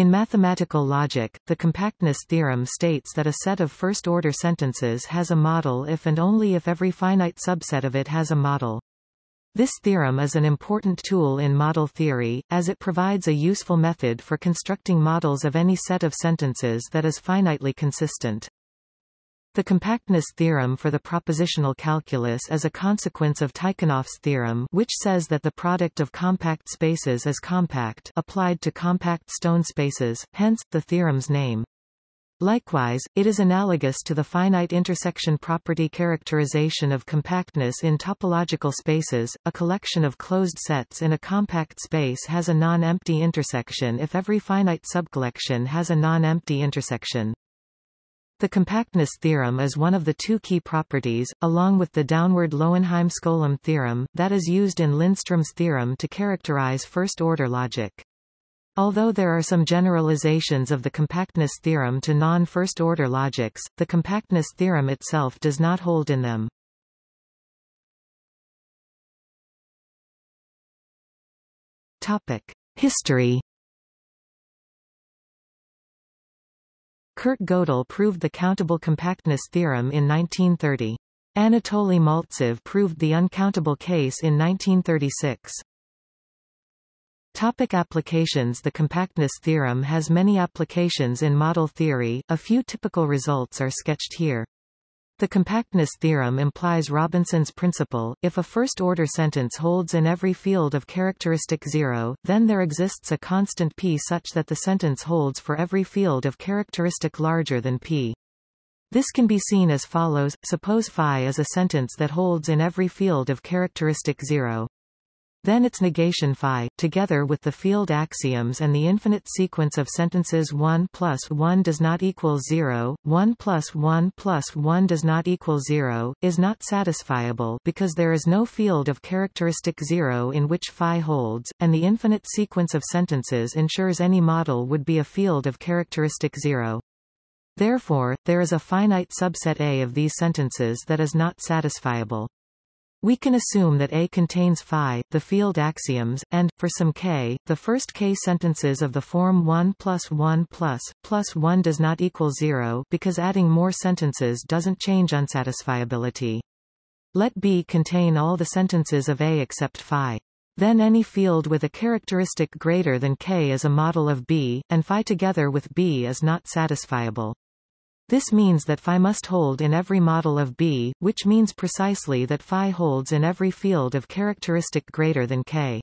In mathematical logic, the compactness theorem states that a set of first-order sentences has a model if and only if every finite subset of it has a model. This theorem is an important tool in model theory, as it provides a useful method for constructing models of any set of sentences that is finitely consistent. The compactness theorem for the propositional calculus is a consequence of Tychonoff's theorem which says that the product of compact spaces is compact applied to compact stone spaces, hence, the theorem's name. Likewise, it is analogous to the finite intersection property characterization of compactness in topological spaces. A collection of closed sets in a compact space has a non-empty intersection if every finite subcollection has a non-empty intersection. The compactness theorem is one of the two key properties, along with the downward Lowenheim-Skolem theorem, that is used in Lindström's theorem to characterize first-order logic. Although there are some generalizations of the compactness theorem to non-first-order logics, the compactness theorem itself does not hold in them. Topic: History. Kurt Gödel proved the countable compactness theorem in 1930. Anatoly Maltsev proved the uncountable case in 1936. Topic applications The compactness theorem has many applications in model theory, a few typical results are sketched here. The compactness theorem implies Robinson's principle, if a first-order sentence holds in every field of characteristic zero, then there exists a constant p such that the sentence holds for every field of characteristic larger than p. This can be seen as follows, suppose phi is a sentence that holds in every field of characteristic zero. Then its negation phi, together with the field axioms and the infinite sequence of sentences 1 plus 1 does not equal 0, 1 plus 1 plus 1 does not equal 0, is not satisfiable because there is no field of characteristic 0 in which phi holds, and the infinite sequence of sentences ensures any model would be a field of characteristic 0. Therefore, there is a finite subset A of these sentences that is not satisfiable. We can assume that A contains phi, the field axioms, and, for some k, the first k sentences of the form 1 plus 1 plus, plus 1 does not equal 0 because adding more sentences doesn't change unsatisfiability. Let B contain all the sentences of A except phi. Then any field with a characteristic greater than k is a model of B, and phi together with B is not satisfiable. This means that phi must hold in every model of B, which means precisely that phi holds in every field of characteristic greater than K.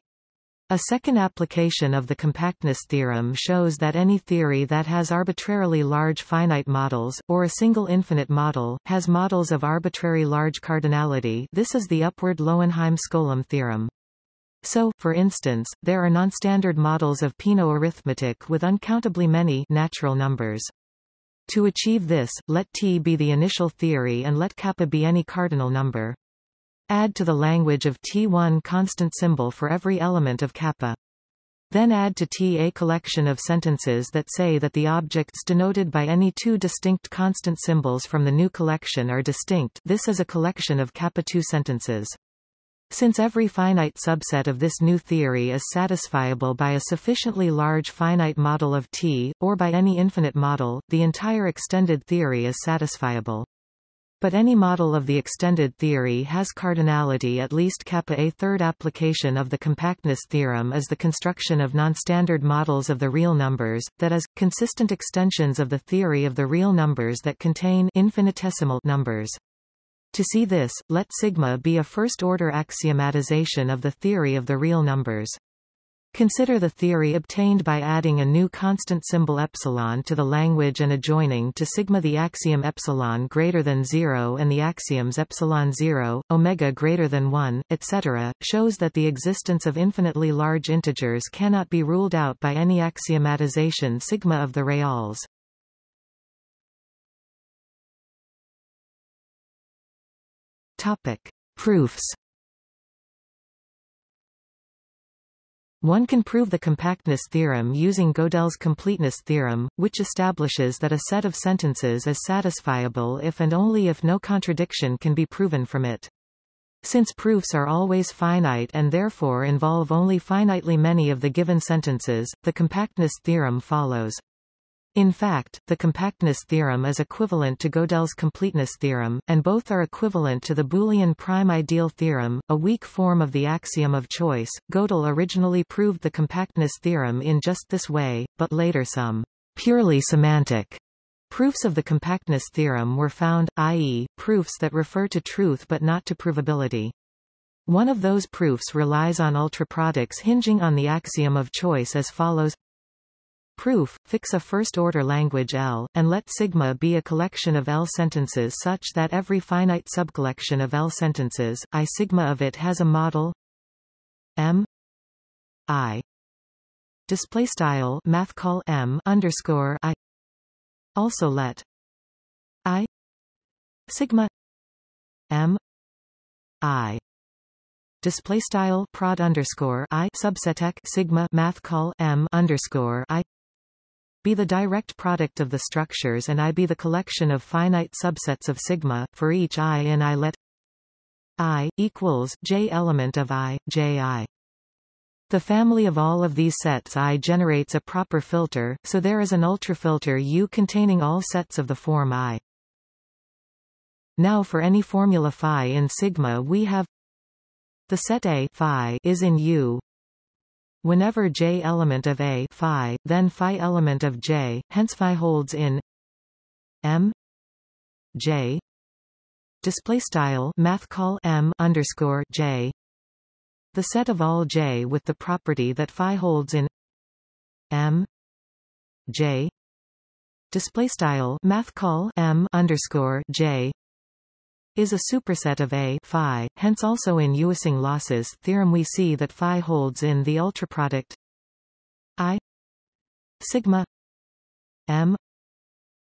A second application of the compactness theorem shows that any theory that has arbitrarily large finite models, or a single infinite model, has models of arbitrary large cardinality this is the upward Lowenheim-Skolem theorem. So, for instance, there are nonstandard models of Peano arithmetic with uncountably many natural numbers. To achieve this, let T be the initial theory and let kappa be any cardinal number. Add to the language of T one constant symbol for every element of kappa. Then add to T a collection of sentences that say that the objects denoted by any two distinct constant symbols from the new collection are distinct this is a collection of kappa 2 sentences. Since every finite subset of this new theory is satisfiable by a sufficiently large finite model of T, or by any infinite model, the entire extended theory is satisfiable. But any model of the extended theory has cardinality at least kappa. A third application of the compactness theorem is the construction of nonstandard models of the real numbers, that is, consistent extensions of the theory of the real numbers that contain infinitesimal numbers. To see this, let sigma be a first-order axiomatization of the theory of the real numbers. Consider the theory obtained by adding a new constant symbol epsilon to the language and adjoining to sigma the axiom epsilon greater than 0 and the axioms epsilon 0, omega greater than 1, etc., shows that the existence of infinitely large integers cannot be ruled out by any axiomatization sigma of the reals. Topic. Proofs One can prove the compactness theorem using Gödel's completeness theorem, which establishes that a set of sentences is satisfiable if and only if no contradiction can be proven from it. Since proofs are always finite and therefore involve only finitely many of the given sentences, the compactness theorem follows. In fact, the compactness theorem is equivalent to Gödel's completeness theorem, and both are equivalent to the Boolean prime ideal theorem, a weak form of the axiom of choice. Gödel originally proved the compactness theorem in just this way, but later some purely semantic proofs of the compactness theorem were found, i.e., proofs that refer to truth but not to provability. One of those proofs relies on ultraproducts hinging on the axiom of choice as follows Proof, fix a first-order language L, and let sigma be a collection of L sentences such that every finite subcollection of L sentences, I sigma of it has a model M I display style math call M underscore I. Also let I sigma M I display style prod underscore I subseteq sigma math call M underscore I be the direct product of the structures and I be the collection of finite subsets of sigma, for each i in I let i, equals, j element of i, j i. The family of all of these sets I generates a proper filter, so there is an ultrafilter U containing all sets of the form I. Now for any formula phi in sigma we have the set A phi is in U Whenever J element of A phi, then phi element of J, hence phi holds in M J display style math call M underscore J the set of all J with the property that phi holds in M J display style math call M underscore J is a superset of A phi, hence also in Ewissing Łoś's theorem we see that phi holds in the ultraproduct I sigma M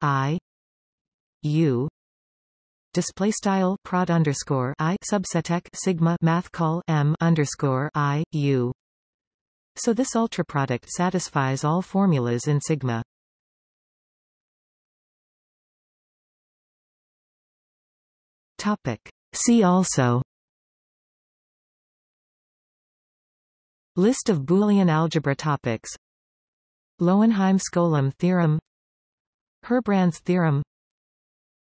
I U display style prod underscore I subseteq sigma math call M underscore I U. So this ultraproduct satisfies all formulas in sigma Topic. See also. List of Boolean algebra topics. Lowenheim-Skolem theorem. Herbrand's theorem.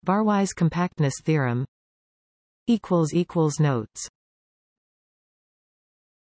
Barwise compactness theorem. Notes